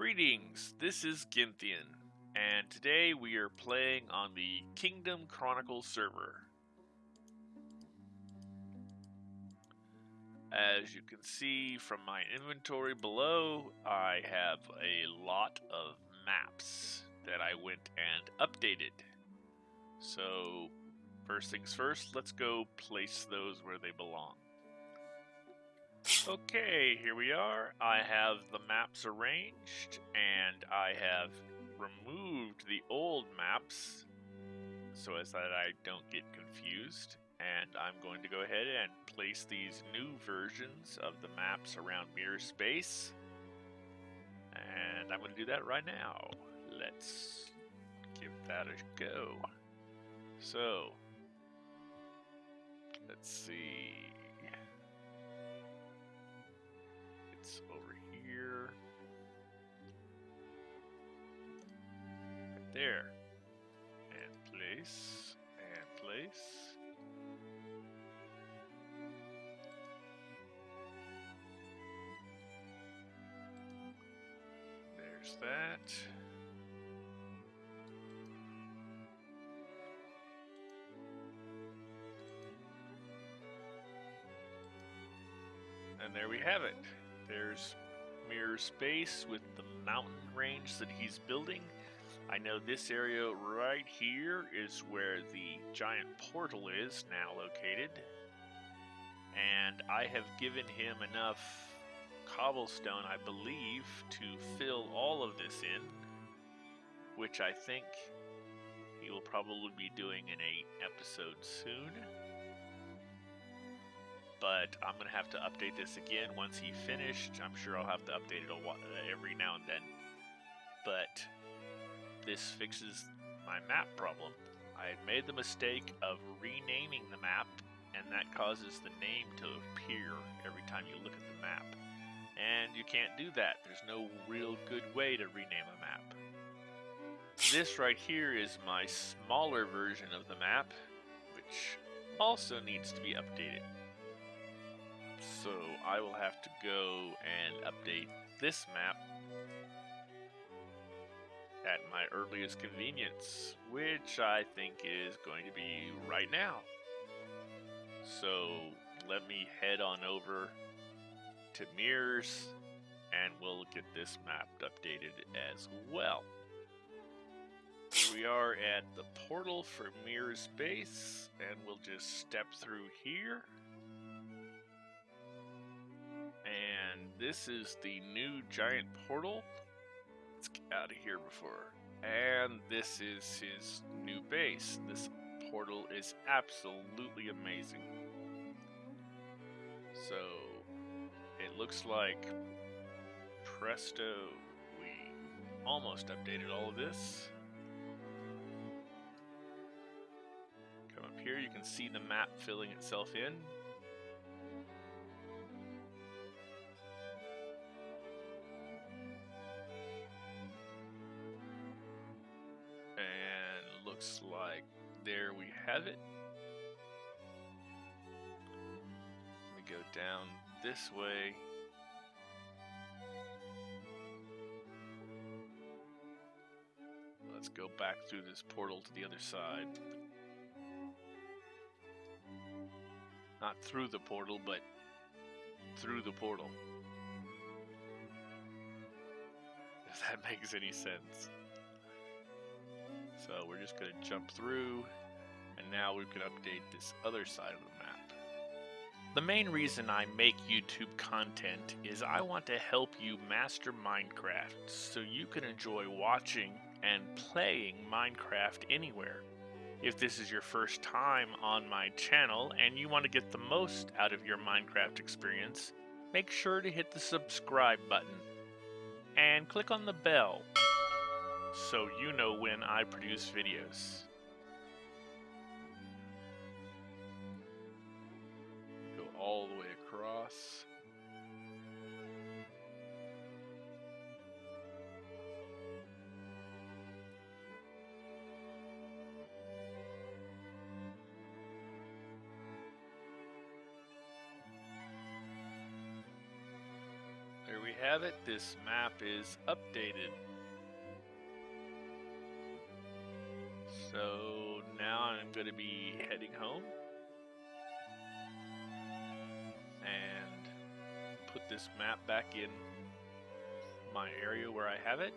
Greetings, this is Gynthian, and today we are playing on the Kingdom Chronicles server. As you can see from my inventory below, I have a lot of maps that I went and updated. So, first things first, let's go place those where they belong. Okay, here we are. I have the maps arranged, and I have removed the old maps so as that I don't get confused. And I'm going to go ahead and place these new versions of the maps around Mirror's base. And I'm going to do that right now. Let's give that a go. So, let's see. It's over here. Right there. And place. And place. There's that. And there we have it. There's Mirror's base with the mountain range that he's building. I know this area right here is where the giant portal is now located. And I have given him enough cobblestone, I believe, to fill all of this in. Which I think he will probably be doing in a episode soon but I'm gonna have to update this again once he finished. I'm sure I'll have to update it uh, every now and then. But this fixes my map problem. I had made the mistake of renaming the map, and that causes the name to appear every time you look at the map. And you can't do that. There's no real good way to rename a map. This right here is my smaller version of the map, which also needs to be updated so I will have to go and update this map at my earliest convenience, which I think is going to be right now. So let me head on over to Mirrors and we'll get this map updated as well. Here we are at the portal for Mirrors base and we'll just step through here. This is the new giant portal. Let's get out of here before. And this is his new base. This portal is absolutely amazing. So, it looks like presto, we almost updated all of this. Come up here, you can see the map filling itself in. Have it. Let me go down this way. Let's go back through this portal to the other side. Not through the portal, but through the portal. If that makes any sense. So we're just going to jump through, now we can update this other side of the map. The main reason I make YouTube content is I want to help you master Minecraft so you can enjoy watching and playing Minecraft anywhere. If this is your first time on my channel and you want to get the most out of your Minecraft experience, make sure to hit the subscribe button and click on the bell so you know when I produce videos. Across. There we have it. This map is updated. So now I'm going to be heading home put this map back in my area where I have it.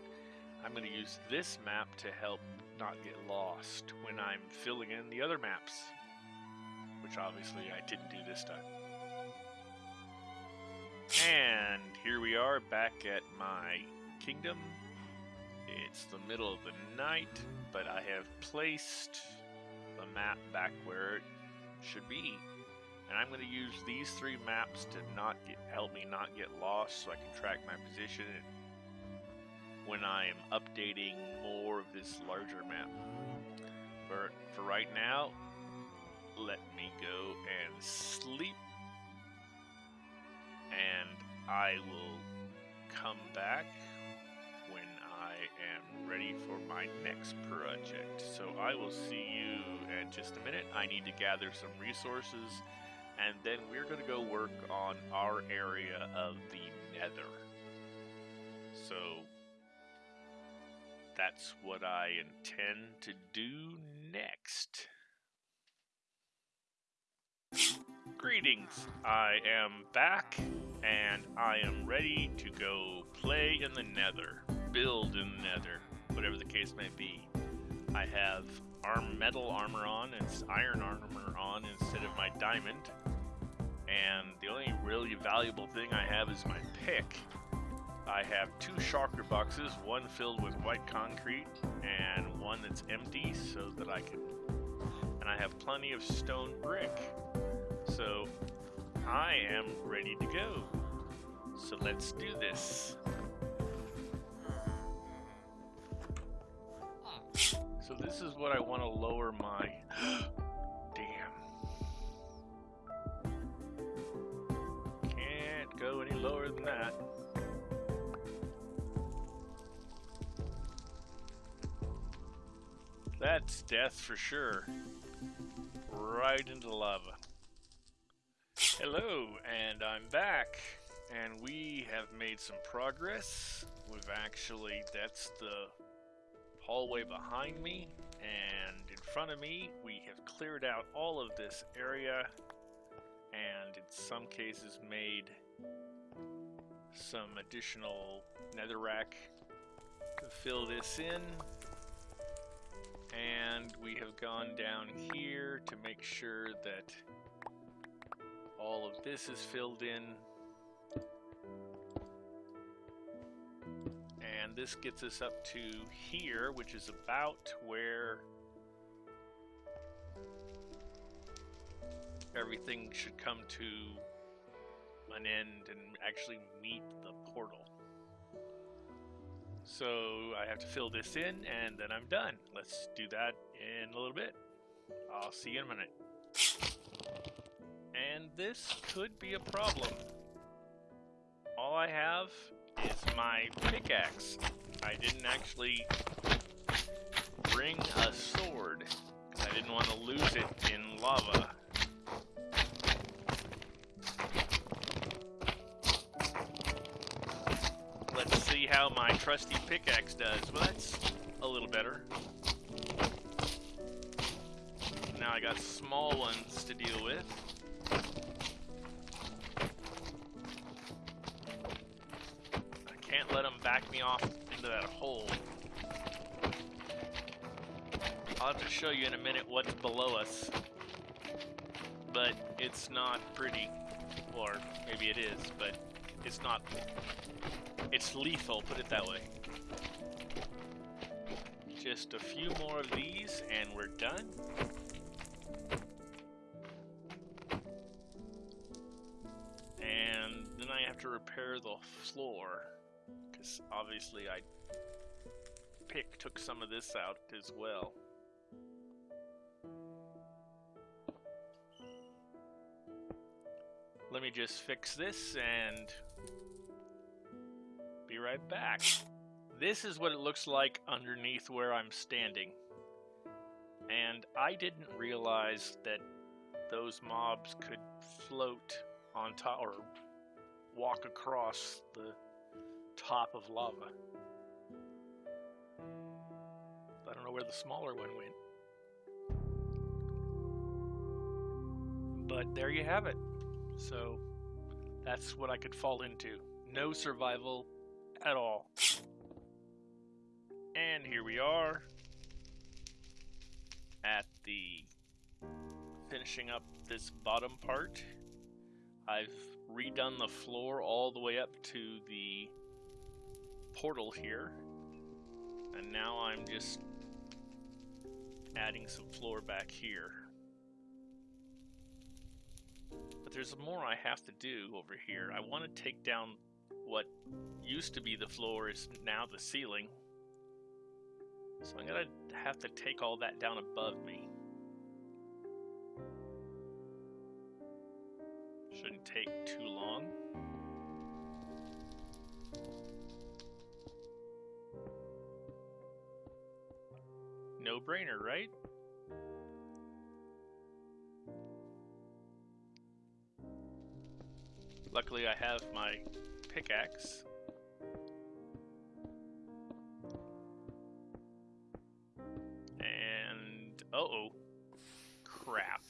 I'm going to use this map to help not get lost when I'm filling in the other maps, which obviously I didn't do this time. And here we are back at my kingdom. It's the middle of the night, but I have placed the map back where it should be. And I'm going to use these three maps to not get, help me not get lost so I can track my position when I am updating more of this larger map. But for right now, let me go and sleep. And I will come back when I am ready for my next project. So I will see you in just a minute. I need to gather some resources and then we're going to go work on our area of the nether. So that's what I intend to do next. Greetings, I am back and I am ready to go play in the nether, build in the nether, whatever the case may be. I have arm metal armor on, it's iron armor on instead of my diamond. And the only really valuable thing I have is my pick. I have two shulker boxes, one filled with white concrete and one that's empty so that I can... And I have plenty of stone brick. So I am ready to go. So let's do this. So this is what I want to lower my... That's death for sure. Right into lava. Hello, and I'm back. And we have made some progress. We've actually, that's the hallway behind me. And in front of me, we have cleared out all of this area. And in some cases made some additional netherrack to fill this in and we have gone down here to make sure that all of this is filled in. And this gets us up to here, which is about where everything should come to an end and actually meet the portal. So I have to fill this in and then I'm done. Let's do that in a little bit. I'll see you in a minute. And this could be a problem. All I have is my pickaxe. I didn't actually bring a sword I didn't want to lose it in lava. How my trusty pickaxe does. Well, that's a little better. Now I got small ones to deal with. I can't let them back me off into that hole. I'll have to show you in a minute what's below us. But it's not pretty. Or maybe it is, but it's not it's lethal, put it that way. Just a few more of these and we're done. And then I have to repair the floor. Because obviously I pick took some of this out as well. Let me just fix this and be right back. This is what it looks like underneath where I'm standing. And I didn't realize that those mobs could float on top or walk across the top of lava. I don't know where the smaller one went. But there you have it. So that's what I could fall into. No survival at all. And here we are at the finishing up this bottom part. I've redone the floor all the way up to the portal here. And now I'm just adding some floor back here. There's more I have to do over here. I want to take down what used to be the floor is now the ceiling. So I'm going to have to take all that down above me. Shouldn't take too long. No-brainer, right? Luckily I have my pickaxe. And... Uh-oh. Crap.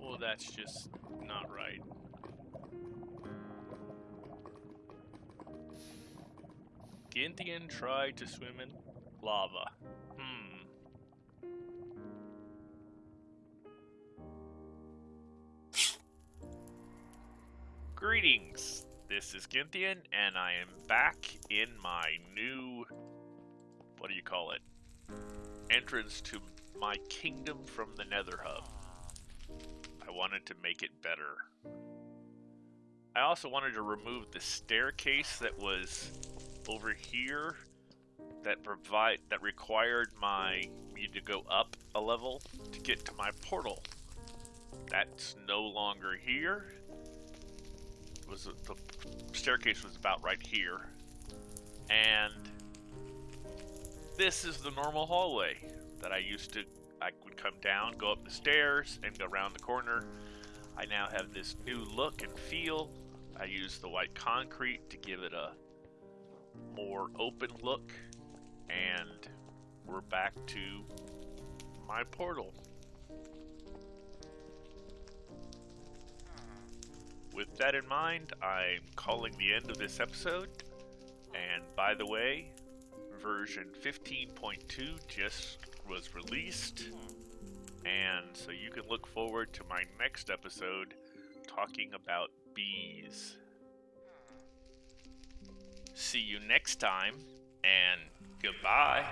Well, that's just not right. Gintian tried to swim in lava. Greetings! This is Gintian, and I am back in my new... What do you call it? Entrance to my kingdom from the Nether Hub. I wanted to make it better. I also wanted to remove the staircase that was over here that provide that required my me to go up a level to get to my portal. That's no longer here. Was the staircase was about right here, and this is the normal hallway that I used to. I would come down, go up the stairs, and go around the corner. I now have this new look and feel. I use the white concrete to give it a more open look and we're back to my portal. With that in mind, I'm calling the end of this episode. And by the way, version 15.2 just was released. And so you can look forward to my next episode talking about bees. See you next time, and goodbye.